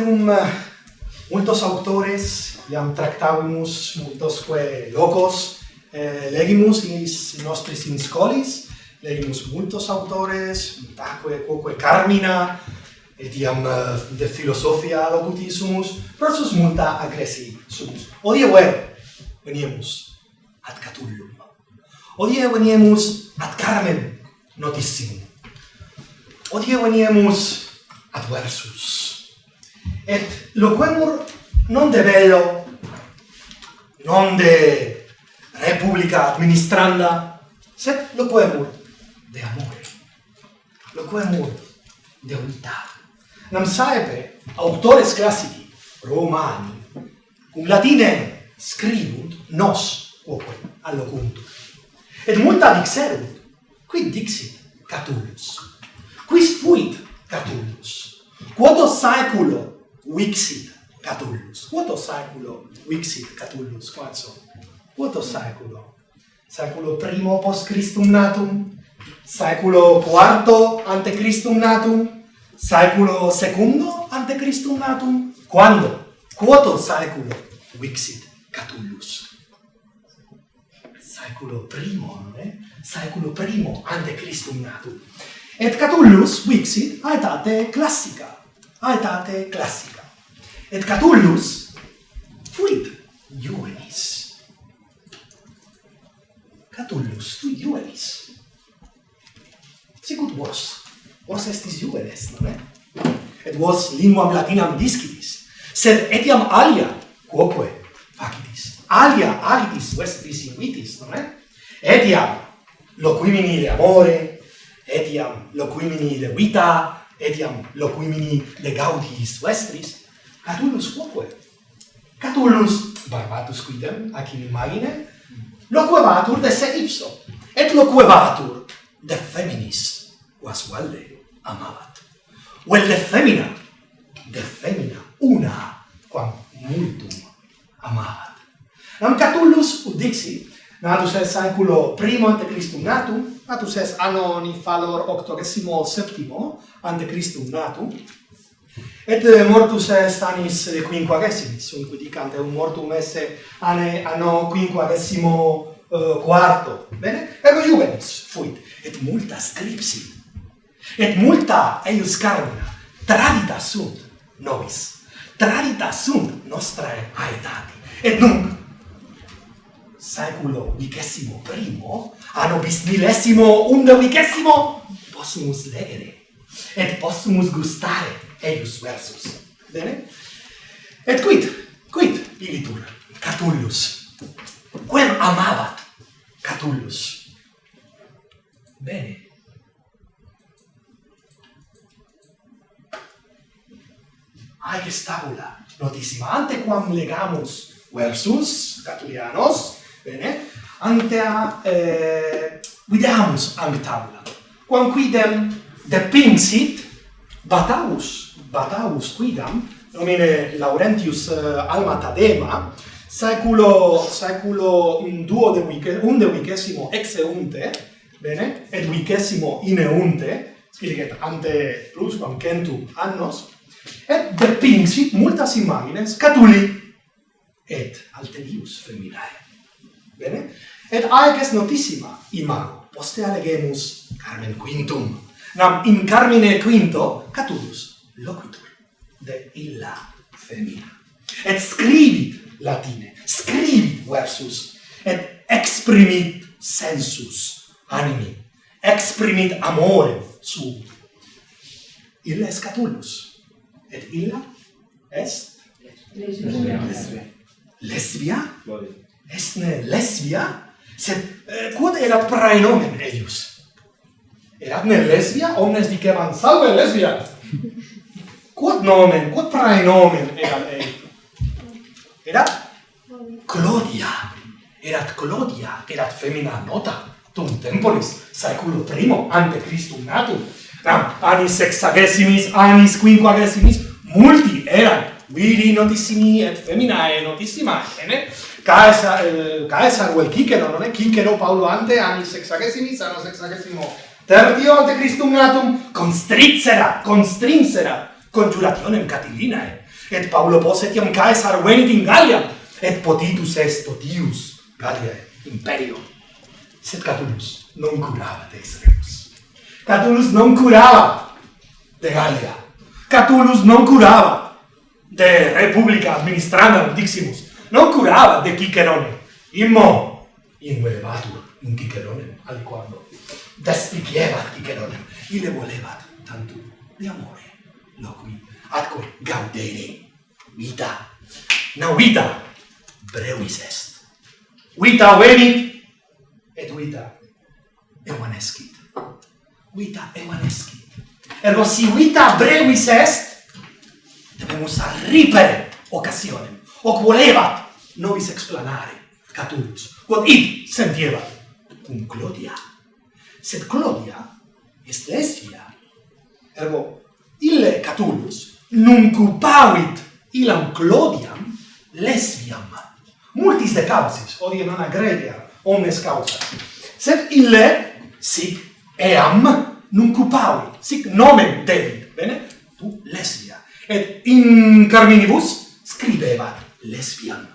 rerum eh, multos autores iam tractavimus multosque locos eh, legimus in nostris in scolis legimus multos autores multaque quoque carmina et iam eh, de philosophia locutissimus versus multa agressi sumus. Odie ver veniemus ad Catullum. Odie veniemus ad Carmen notissimum odie veniemus ad Versus et loquemur non de bello non de repubblica administranda sed loquemur de amore. Loquemur de unità. Nam saepe autores classici romani cum latine scribunt nos quoque allocuntur et multa dixerunt quid dixit Catullus? Quis fuit Catullus? Quoto saeculo vixit Catullus. Quoto saeculo vixit Catullus, quatso? Quoto saeculo? Saeculo primo post Christum natum? Saeculo quarto ante Christum natum? Saeculo secundo ante Christum natum? Quando? Quoto saeculo vixit Catullus? Saeculo primo, non è? Saeculo primo ante Christum natum. Et Catullus vixit aetate classica, aetate classica et Catullus fuit juvenis. Catullus fuit juvenis. Sicut vos, vos estis juvenes, non è? Et vos linguam latinam discitis, sed etiam alia, quoque facitis, alia agitis vestris invitis, non è? Etiam loquimini de amore, etiam loquimini de vita, etiam loquimini de gaudis vestris, Catullus quoque? Catullus barbatus quidem ac in imagine loquebatur de se ipso et loquebatur de feminis quas valde amabat vel de femina de femina una quam multum amabat nam catullus udixi natus est saeculo primo ante Christum natum natus est anno nifalor octogesimo septimo ante Christum natum Et eh, mortus est annis eh, quinquagesimis, unque dicant eum mortum esse ane anno quinquagesimo uh, eh, quarto. Bene? Ergo juvenis fuit, et multa scripsi, et multa eius carmina tradita sunt nobis, tradita sunt nostrae aetati. Et nunc, saeculo vicesimo primo, anno bis millesimo undecesimo, possumus legere, et possumus gustare, eius versus. Bene? Et quid, quid ilitur Catullus? Quem amabat Catullus? Bene. Aeges stabula, notissima, ante quam legamus versus Catullianos, bene, antea eh, videamus ante tabula, quam quidem depinsit Bataus, Bataus quidam, nomine Laurentius uh, Alma Tadema, saeculo, saeculo duo de vice, unde vicesimo exeunte, bene, et vicesimo ineunte, scilicet ante plus quam centum annos, et depinsit multas imagines catuli, et alterius feminae. Bene? Et aec est notissima imago, poste alegemus Carmen Quintum, nam in carmine quinto catulus loquitur de illa femina. Et scribit latine scribit versus et exprimit sensus animi exprimit amore su illa est catulus et illa est? Lesbia. Lesbia. Est ne lesbia? Sed eh, quod erat praenomen eius? Eratne lesbia omnes diceban salve lesbia. Quod nomen, quod praenomen erat ei? Erat Clodia. Erat Clodia, erat femina nota tum temporis saeculo primo ante Christum natum. Nam anis sexagesimis, anis quinquagesimis multi erat viri notissimi et feminae notissima, ene? Caesar, eh, Caesar, vel Cicero, non è? Cicero Paulo ante anni sexagesimis, anno sexagesimo tertio ante Christum natum constricera constrinsera, conjurationem Catilinae, et Paulo posetiam Caesar venit in Gallia, et potitus est totius Galliae imperio. Sed Catulus non curabat de rebus. Catulus non curabat de Gallia. Catulus non curabat de Republica administranda diximus. Non curabat de Cicerone. Immo in elevatur in Chicheronem, al quando despichievat Chicheronem, ile volevat tantum de amore. Loqui atque gaudere vita na vita brevis est. Vita venit et vita evanescit vita evanescit ergo si vita brevis est debemus arripere occasionem hoc volevat nobis explanare catulus quod id sentievat cum Clodia. Sed Clodia est lesbia. Ergo, ille Catulus nuncupavit ilam Clodiam lesbiam. Multis de causis, odie non agregia omnes causas. Sed ille sic eam nuncupavit, sic nomen debit, bene? Tu lesbia. Et in carminibus scribeva lesbiam,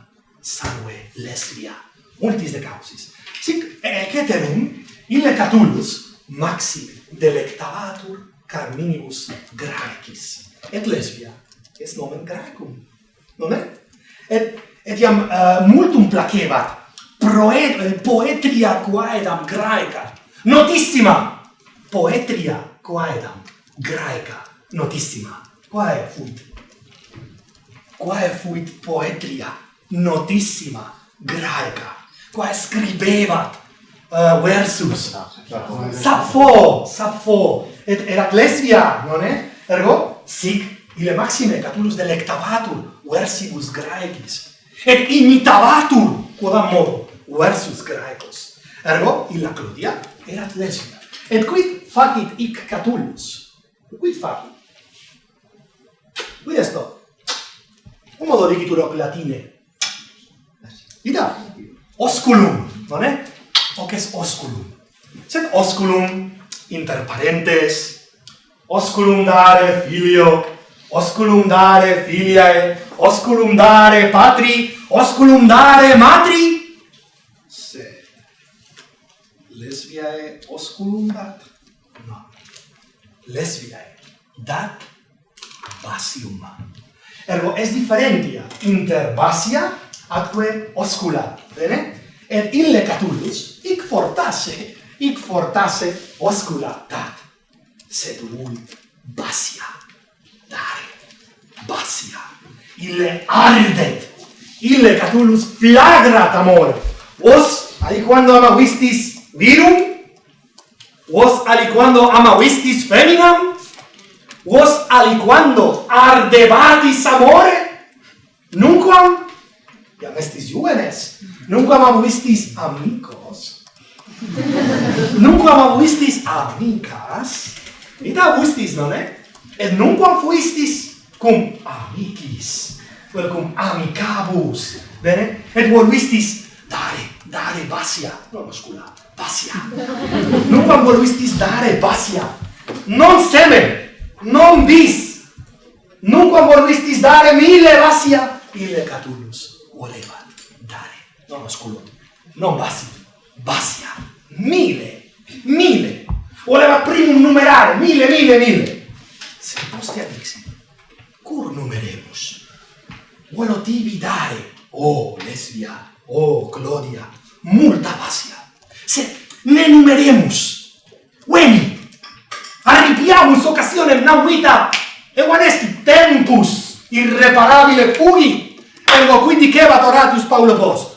salve lesbia. Multis de causis. Sic eceterum ille Catullus maxime delectatur Carminibus Graecis. Et lesbia est nomen Graecum. Nomen? Et et iam uh, multum placebat proet eh, poetria quaedam graeca. Notissima! Poetria quaedam graeca. Notissima. Quae fuit? Quae fuit poetria? Notissima. Graeca quae scribevat uh, versus. Sappho Sappho et Heraclesia non è? Ergo sic ile maxime catulus delectavatur versibus graecis et imitavatur quodam modo versus graecos ergo illa Clodia erat lesbia et quid facit ic Catulus? Quid facit? Quid esto un modo dicitur hoc latine? Ida, osculum, nonne? Hoc est osculum. Sed osculum inter parentes, osculum dare filio, osculum dare filiae, osculum dare patri, osculum dare matri, sed lesbiae osculum dat? No. Lesbiae dat basium. Ergo, es differentia inter basia atque oscula, bene? Et ille Catullus hic fortasse, hic fortasse oscula tat, sed mult basia, dare, basia, ille ardet, ille Catullus flagrat amor, vos aliquando amavistis virum, vos aliquando amavistis feminam, vos aliquando ardebatis amore, nunquam? iam estis juvenes, nunquam amuistis amicos, nunquam amuistis amicas, ita amustis, non è? Et nunquam fuistis cum amicis, vel cum amicabus, bene? Et voluistis dare, dare basia, non oscula, basia. nunquam voluistis dare basia, non semen, non bis, nunquam voluistis dare mille basia, ille catulus. Volevat dare, non osculo, non basia, basia, mille, mille, voleva primum numerare, mille, mille, mille, se postea dixit, cur numeremus? Volo tibi dare, oh, lesbia, oh, Claudia, multa basia. Se ne numeremus, veni, arripiamus occasionem nauita, evanesti tempus. Irreparabile fugi, Ergo, quindi che adoratus Paulo post?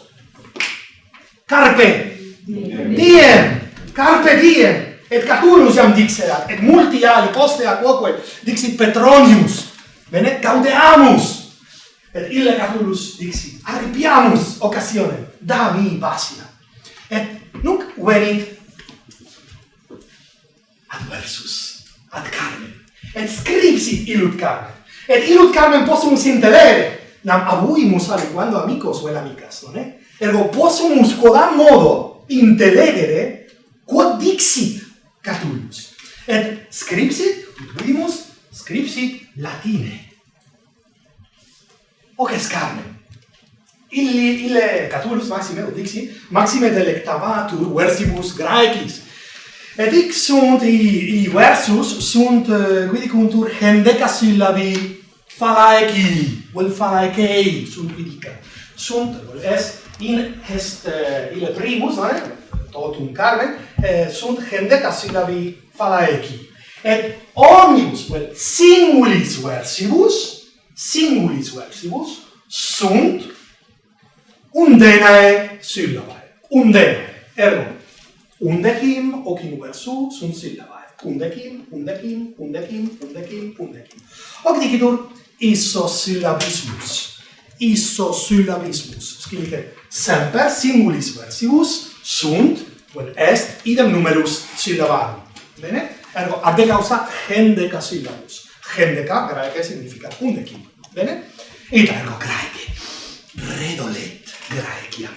Carpe diem, carpe diem, et Catulus iam dixerat, et multi ali poste a quoque dixit Petronius, bene, gaudeamus, et ille Catulus dixit, arripiamus occasione, da mi basia. Et nunc venit adversus ad Carmen, et scripsit illud Carmen, et illud Carmen possumus intelere, nam abuimus adequando amicos vel amicas, non è? Ergo possumus quodam modo intelegere quod dixit Catullus. Et scripsit, vidimus, scripsit latine. Hoc est carmen. Illi, ille Catullus maxime, o dixi, maxime delectavatur versibus graecis. Et hic sunt, i, i versus sunt, uh, quidicuntur, hendeca syllabi فلايكي والفلايكي sunt ridica. Sunt, es, in est eh, uh, ile primus, eh, ne? totum carne, eh, sunt hendeca syllabi falaeci. Et omnibus, vel, singulis versibus, singulis versibus, sunt undenae syllabae. Undenae, ergo, undecim, ocim versu, sunt syllabae. Undecim, undecim, undecim, undecim, undecim. Hoc dicitur, isosyllabismus. Isosyllabismus. Scrivete semper singulis versibus sunt, vel est, idem numerus syllabarum. Bene? Ergo, ad causa gendeca syllabus. Gendeca, graece, significa undecim. Bene? Ita ergo graece. Redolet graeciam.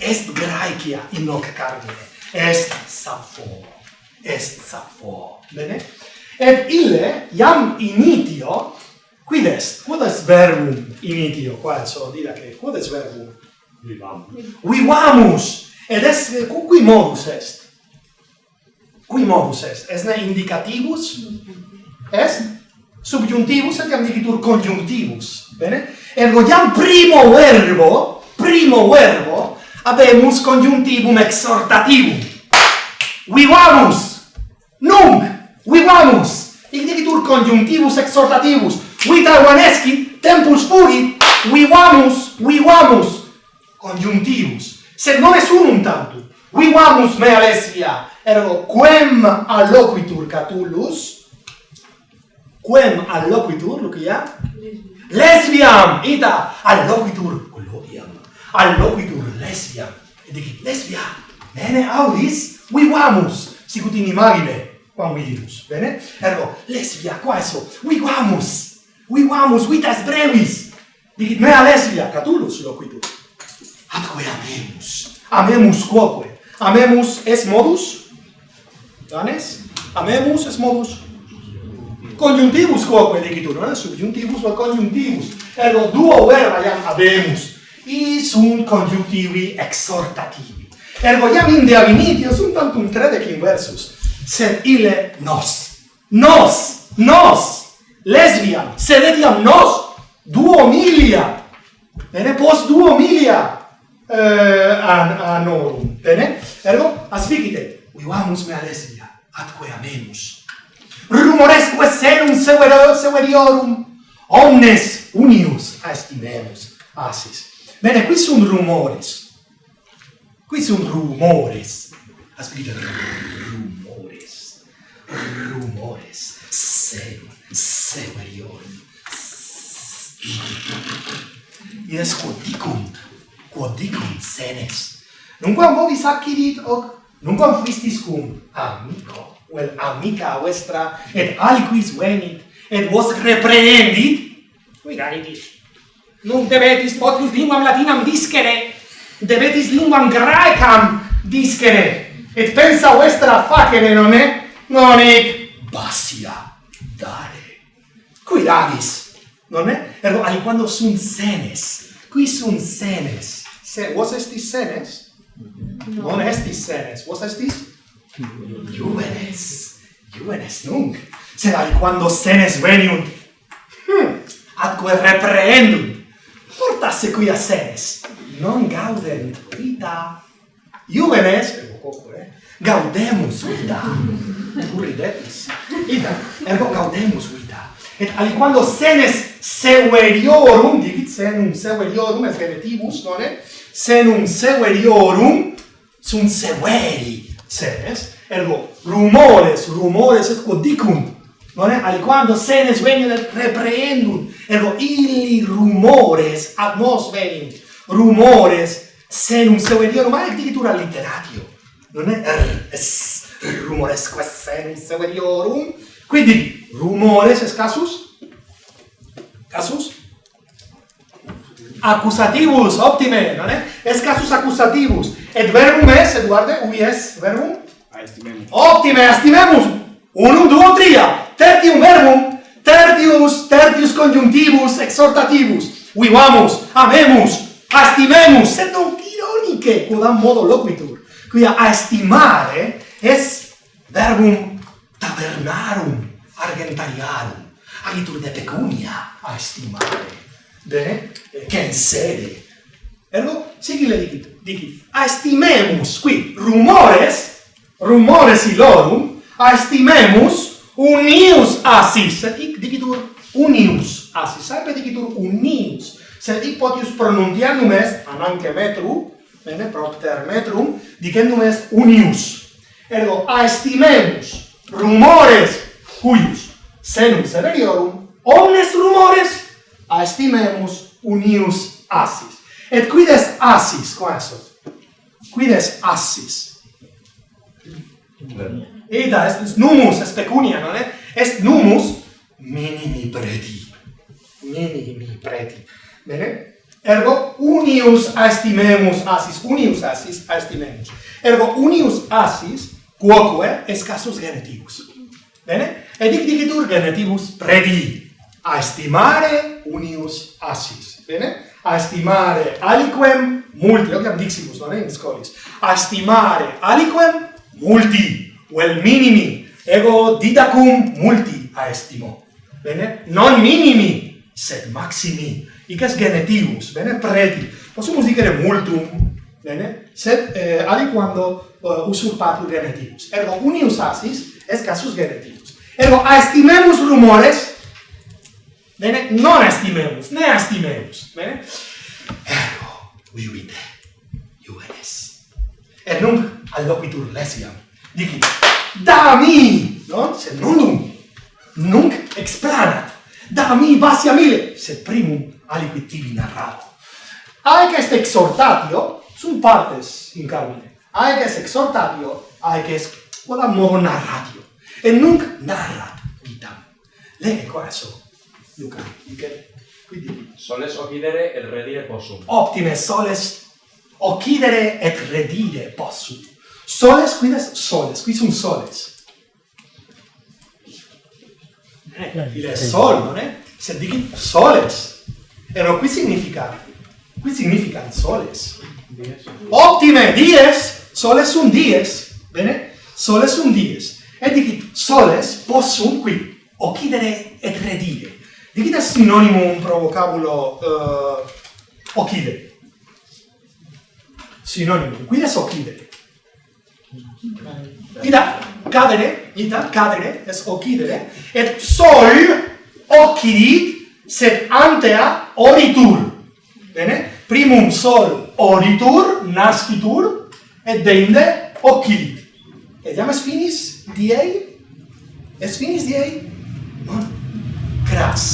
Est graecia in hoc carmine. Est sapho. Est sapho. Bene? Et ille, iam initio, Quid est? Quod est verbum initio? Qua sono dira che quod est verbum? Vivamus. Vivamus! Ed est, qui modus est? Qui modus est? Est ne indicativus? Est? Subjuntivus et iam dicitur conjunctivus. Bene? Ergo iam primo verbo, primo verbo, habemus conjunctivum exhortativum. Vivamus! Nunc! Vivamus! Ic dicitur conjunctivus exhortativus. We Taiwaneschi tempus fugit, vivamus, vivamus conjuntivus, sed non es unum tantum. Vivamus mea lesia, ergo quem alloquitur Catullus, quem alloquitur, Lucia? Lesbiam, ita, alloquitur, colloquiam, alloquitur lesbiam, et dicit, lesbia, bene audis, vivamus, sicut in imagine, quam vidimus, bene? Ergo, lesbia, quaeso, vivamus, vivamus vitas brevis. Dicit mea Alessia, catulus loquitur. Atque amemus. Amemus quoque. Amemus es modus? Danes? Amemus es modus? Conjuntivus quoque dicitur, no? Subjuntivus o conjuntivus. Ergo duo verba iam abemus. I sunt conjunctivi exhortativi. Ergo iam inde avinitio sunt tantum tredec inversus. Sed ile nos. Nos! Nos! lesbia, sed etiam nos duomilia, bene, post duomilia eh, an, anorum, bene, ergo, aspicite, vivamus mea lesbia, atque amemus, rumoresque senum severiorum, omnes unius estimemus, asis. Bene, qui sunt rumores, qui sunt rumores, aspicite, rumores, rumores, senum Se Marion. Ies quodicum, quodicum senes. Nunquam vobis accidit hoc, nunquam fuistis cum amico, vel amica vestra, et aliquis venit, et vos reprehendit, quidanitis. nunc debetis potius linguam latinam discere, debetis linguam graecam discere, et pensa vestra facere, non è? Non è basia dare cui labis, non è? Ergo aliquando sunt senes, qui sunt senes. Se, vos estis senes? No. Non estis senes, vos estis? Juvenes, juvenes nunc, sed aliquando senes veniunt, hmm. atque reprehendunt, portasse qui a senes, non gaudent vita. Juvenes, ergo eh? gaudemus vita, tu ridetis, Ida, ergo gaudemus vita et aliquando senes severiorum, dicit senum severiorum es relatimus, non Senum severiorum sunt severi senes, ergo rumores, rumores et non è Aliquando senes veniunt reprehendunt, ergo illi rumores ad nos venint, rumores senum severiorum, ma dicitura literatio, è Er, es, rumoresque senum severiorum, Quindi rumores es casus? Casus? Accusativus, optime, non è? Es casus accusativus. Et verbum es, Eduarde, guarde, ubi es verbum? Aestimemus. Optime, estimemus! Unum, duo, tria! Tertium verbum, tertius, tertius conjunctivus, exhortativus. Vivamus, amemus, estimemus, sed non ironice, quodam modo loquitur. Quia, aestimare es verbum cavernarum argentariarum, agitur de pecunia a estimare, de? Censere. Ergo, sigile dicit, dicit, aestimemus, qui, rumores, rumores ilorum, aestimemus, unius asis, sed hic dicitur unius asis, saepe dicitur unius, sed hic potius pronuntianum est, ananque metru, bene, propter metrum, dicendum est unius. Ergo, aestimemus, rumores cuius senum severiorum omnes rumores aestimemus unius assis. Et quides assis, Quid est? Quides assis. Eda est numus, est pecunia, non est? Est numus minimi preti. Minimi preti. Bene? Ergo unius aestimemus assis, unius assis aestimemus. Ergo unius assis quoque est casus genetivus. Bene? Et dic dicitur genetivus predi, a estimare unius assis. Bene? A estimare aliquem multi, ociam diximus, non in scolis, a estimare aliquem multi, vel minimi, ego didacum multi a estimo. Bene? Non minimi, sed maximi. Ic est genetivus, bene? Predi. Possumus dicere multum, bene? Sed eh, aliquando uh, usurpatur genetibus. Ergo, unius asis est casus genetibus. Ergo, aestimemus rumores, bene, non aestimemus, ne aestimemus, bene? Ergo, vivite, juvenes. Et nunc alloquitur lesiam, dici, da mi, no? Sed nundum, nunc explanat, da mi basia mille, sed primum aliquid tibi narrabo. Aec est exhortatio, sunt partes in carmine, Aeges exhortatio, aeges vola modo narratio. Et nunc narrat vitam. Lege qua Luca, dice, Quindi soles occidere et redire possum. Optime soles occidere et redire possum. Soles quides soles, qui sunt soles. Eh, il è sol, non è? Se dici soles. Ero qui significa, qui significa soles. Optime dies, soles un dies, bene? Soles un dies. Et dicit soles possum qui occidere et redire. Dicit est sinonimum pro vocabulo uh, occidere. Sinonimum. Quid est occidere? Ida cadere, ita cadere es occidere et sol occidit sed antea oritur. Bene? Primum sol oritur, nascitur, et deinde occidit. Et jam es finis diei? Es finis diei? Non? Cras.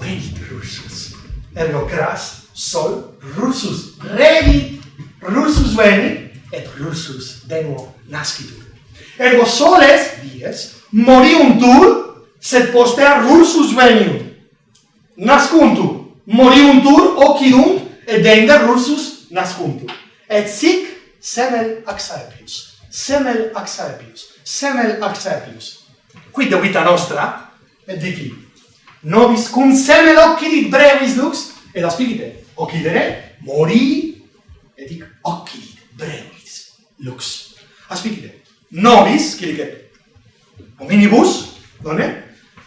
Venit russus. Ergo cras sol Rusus. Revit Rusus venit, et Rusus de nuovo nascitur. Ergo soles, dies, moriuntur, sed postea Rusus veniunt. Nascuntur, moriuntur, occidunt, et enda russus nascuntur. Et sic semel axaepius, semel axaepius, semel axaepius. Quid de vita nostra, et dici, nobis cum semel occidit brevis lux, et aspicite, occidere, mori, et dic, occidit brevis lux. Aspicite, nobis, quilicet, hominibus, donne,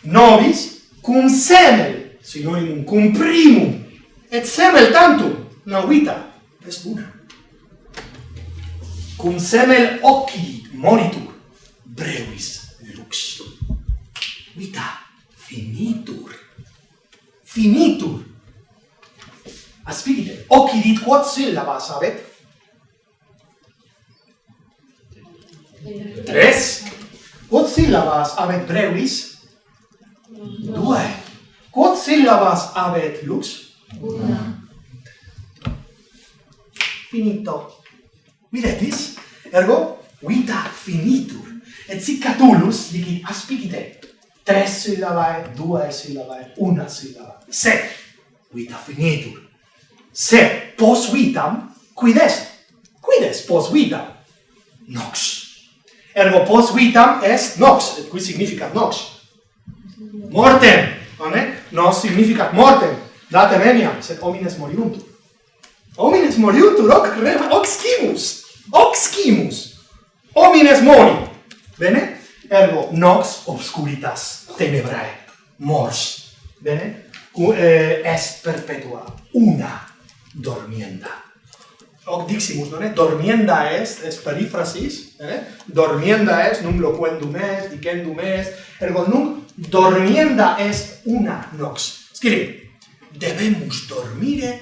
nobis cum semel, sinonimum, cum primum, et semel tantum nauita est una cum semel occhi monitur brevis lux. Vita finitur. Finitur. Aspigite occhi dit quod syllabas habet tres. Quod syllabas habet brevis due. Quod syllabas habet lux? una. Finito. Videtis? Ergo, vita finitur. Et sic Catulus dicit aspicite tres syllabae, duae syllabae, una syllabae. Sed vita finitur. Sed pos vitam quid est? Quid est pos vitam? Nox. Ergo pos vitam est nox, et qui significat nox? Mortem, non è? Nos significat mortem. Date venia, sed homines moriuntur. Homines moriuntur, hoc rem, hoc scimus, hoc scimus. Homines mori. Bene? Ergo, nox obscuritas tenebrae mors. Bene? U, eh, est perpetua una dormienda. Hoc diximus, non? Dormienda est, es perifrasis, bene? Dormienda est, num loquendum est, dicendum est, ergo num dormienda est una nox. Scrivi debemus dormire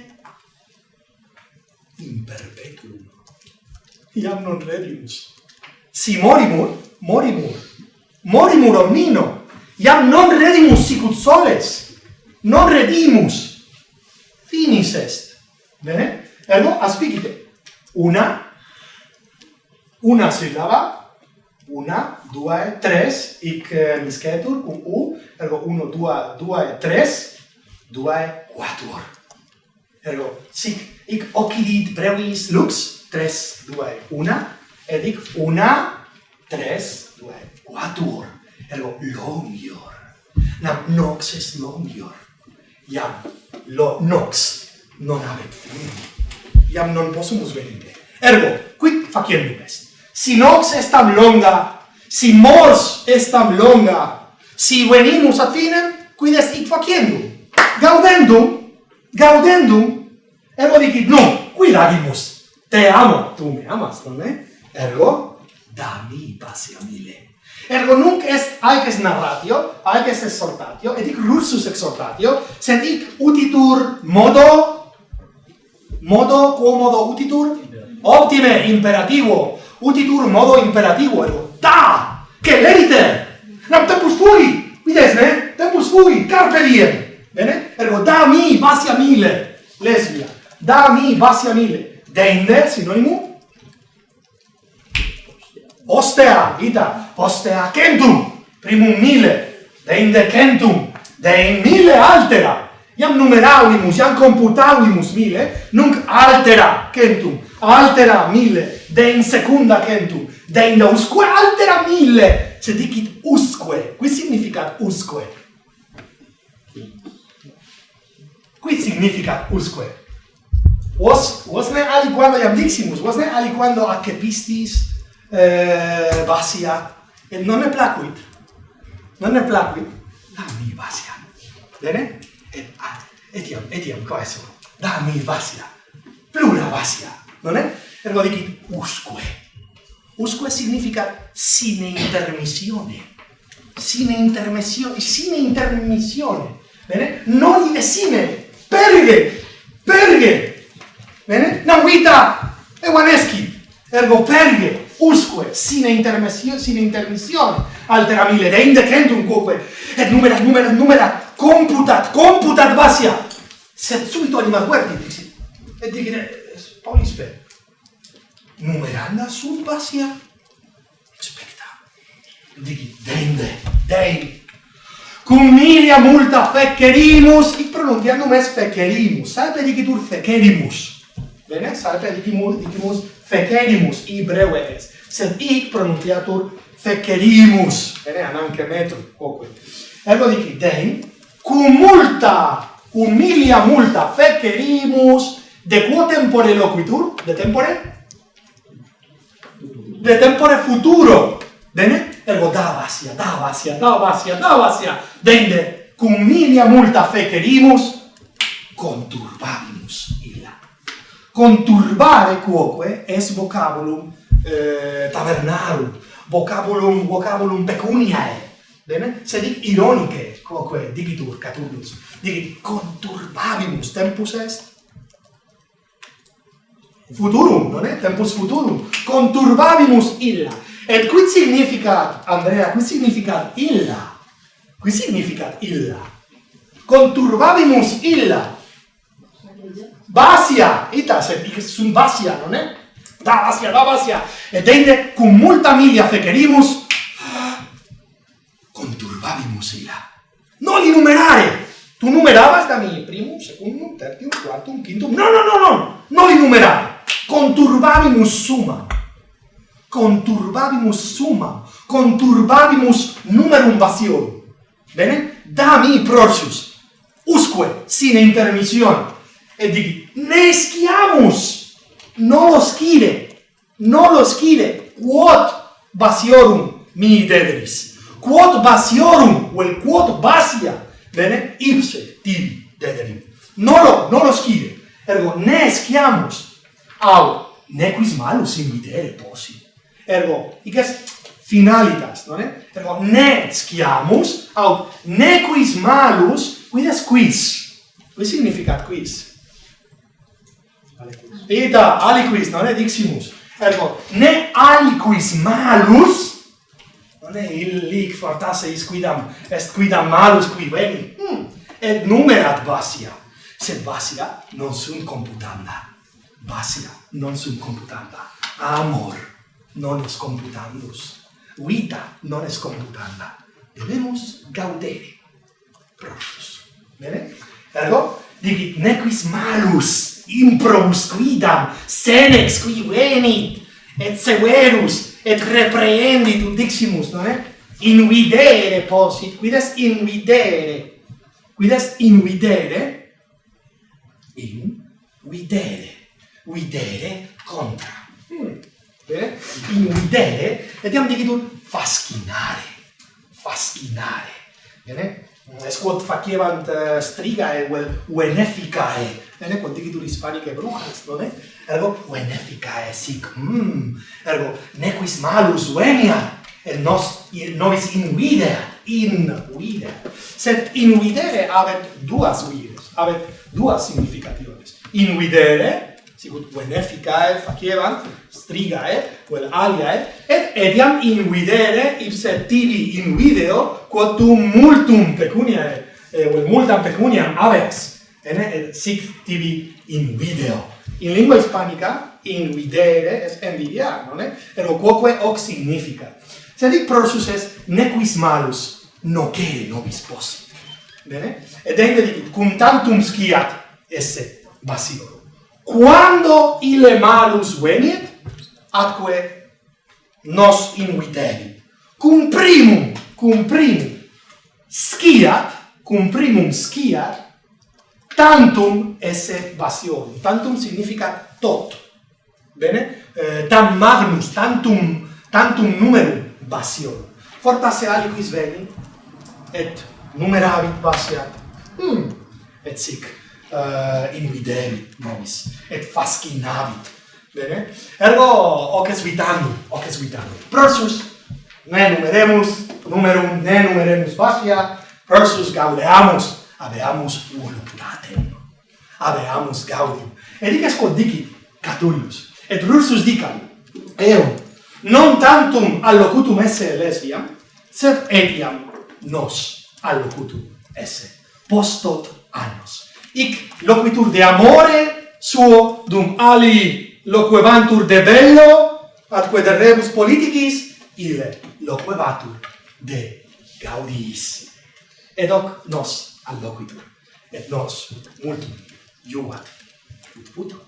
in perpetuum. Iam non redimus. Si morimur, morimur, morimur omnino, iam non redimus sicut soles, non redimus, finis est. Bene? Ergo, aspicite, una, una sillaba, una, due, tres, hic eh, miscetur, cum u, ergo, uno, dua, duae, tres, duae, quatuor. Ergo, sic, ic occidit brevis lux, tres, duae, una, ed ic una, tres, duae, quatuor. Ergo, longior. Nam nox est longior. Iam, lo nox non habet fini. Iam non possumus venire. Ergo, quid faciendum est? Si nox est tam longa, si mors est tam longa, si venimus ad finem, quid est hic faciendum? gaudendum, gaudendum, ergo dicit, no, qui lagimus, te amo, tu me amas, non è? Ergo, dami passionile. Ergo nunc est aeques narratio, aeques exhortatio, et hic russus exhortatio, sed hic utitur modo, modo quomodo utitur? Optime imperativo, utitur modo imperativo, ergo, da, che lerite, nam tempus fui, vides, ne? Tempus fui, carpe diem, Bene? Ergo da mi bassi mille, lesbia. Da mi bassi mille. Dende, sinonimo. Ostea, ita. Ostea centum. Primum mille. Dende centum. Dein mille altera. Iam numeravimus, iam computavimus mille, nunc altera centum. Altera mille. de in secunda centum. Dein usque altera mille. Cedicit usque. Qui significat usque? qui significa usque. Vos, vos ne aliquando iam diximus, vos ne aliquando accepistis eh, Basia, et non ne placuit, non ne placuit, da mi Basia, bene? Et, ah, etiam, etiam, quae sum, da mi Basia, plura Basia, non è? Ergo dicit usque. Usque significa sine intermissione, sine intermissione, sine intermissione, bene? Non in sine perge, perge. Bene? Non vita e vaneschi ergo perge, usque, sine intermissione sine intermissione, altera mille, de indecentum quoque, et numera, numera, numera, computat, computat basia, sed subito anima guardi, dixi, et dicine, Paulispe, numeranda sunt basia, specta, digi dende, dende, cum milia multa fecerimus, hic pronuntia numes fecerimus, salpe dicitur fecerimus. Bene, salpe dicimus, dicimus fecerimus, ibreu es, sed hic pronuntiatur fecerimus. Bene, ananche metro, quoque. Ergo dici, dein, cum multa, cum milia multa fecerimus, de quo tempore loquitur? De tempore? De tempore futuro. Bene? ergo davasia, davasia, davasia, davasia, dende cum milia multa fecerimus, conturbabimus illa. Conturbare quoque es vocabulum eh, tavernarum, vocabulum, vocabulum pecuniae, bene? Se dic ironice, quoque digitur Catullus, digit conturbabimus tempus est, futurum, non è? Tempus futurum, conturbabimus illa. Et quid significat, Andrea, quid significat illa? Quid significat illa? Conturbabimus illa. Basia, ita, se dic sunt basia, non è? Da basia, da basia. Et ende, cum multa milia fecerimus, conturbabimus illa. Non numerare! Tu numerabas da mi primum, secundum, tertium, quartum, quintum. No, no, no, no! Li numerare! Conturbabimus summa. conturbabimus summa, conturbabimus numerum vaciorum. Bene? Dami procius, usque sine intermission, et digi, ne sciamus, non lo scire, non lo scire, quod vaciorum mi dederis, quod vaciorum, vel quod vacia, bene, ipse tibi dederim. Non lo, non lo scire, ergo, ne sciamus, au, nequis malus in videre possi ergo igas finalitas non ergo ne sciamus aut ne quis malus quidas quis? Quis significat quis? Ita, aliquis non diximus. Ergo ne aliquis malus non illic fortasse is quidam est quidam malus qui veni. Hmm. et numerat basia. Sed basia non sunt computanda. Basia non sunt computanda. Amor non scomputandus, vita non scomputanda, debemus gaudere proprius. Bene? Ergo, digit, nequis malus improbus quidam senex qui venit, et severus, et reprehendit ut diximus, non è? Eh? Invidere posit, quid est invidere? Quid est invidere? In videre, videre contra. Mm eh? in idee ed iam dicitur fascinare. Fascinare. Bene? Es quod facevant uh, eh, strigae vel ueneficae. Bene? Quod dicitur hispanicae brujas bene ergo ueneficae sic mm. ergo nequis malus venia et nos novis in videa in videa. Sed in videre habet duas vides habet duas significationes in videre sicut beneficae facebant strigae vel aliae et etiam invidere ipse tibi invideo tu multum pecuniae eh, vel multam pecuniam avex, ene et sic tibi invideo in lingua hispanica invidere es envidiar non è ergo quoque hoc significa. Sed hic prosus est nequis malus nocere nobis possit bene? Et ende dicit cum tantum sciat esse basilo quando ile malus venit, atque nos inuiteri. Cum primum, cum primum, sciat, cum primum sciat, tantum esse basiorum. Tantum significa tot. Bene? Eh, tam magnus, tantum, tantum numerum basiorum. Fortasse aliquis venit, et numeravit basiat, hmm, Et sic. Eh, uh, invidemi nomis, et fascinavit. Bene? Ergo, hoc es vitandum, hoc es vitandum. prosus ne numeremus, numerum ne numeremus vacia, prosus gaudeamus, habeamus voluptatem, habeamus gaudium. Et dic quod dicit, Catullus, et Rursus dicam, eum, non tantum allocutum esse lesbiam sed etiam nos allocutum esse, postot annos ic loquitur de amore suo dum ali loquevantur de bello atque de rebus politicis ille loquevatur de gaudiis et hoc nos alloquitur et nos multum iuvat ut puto.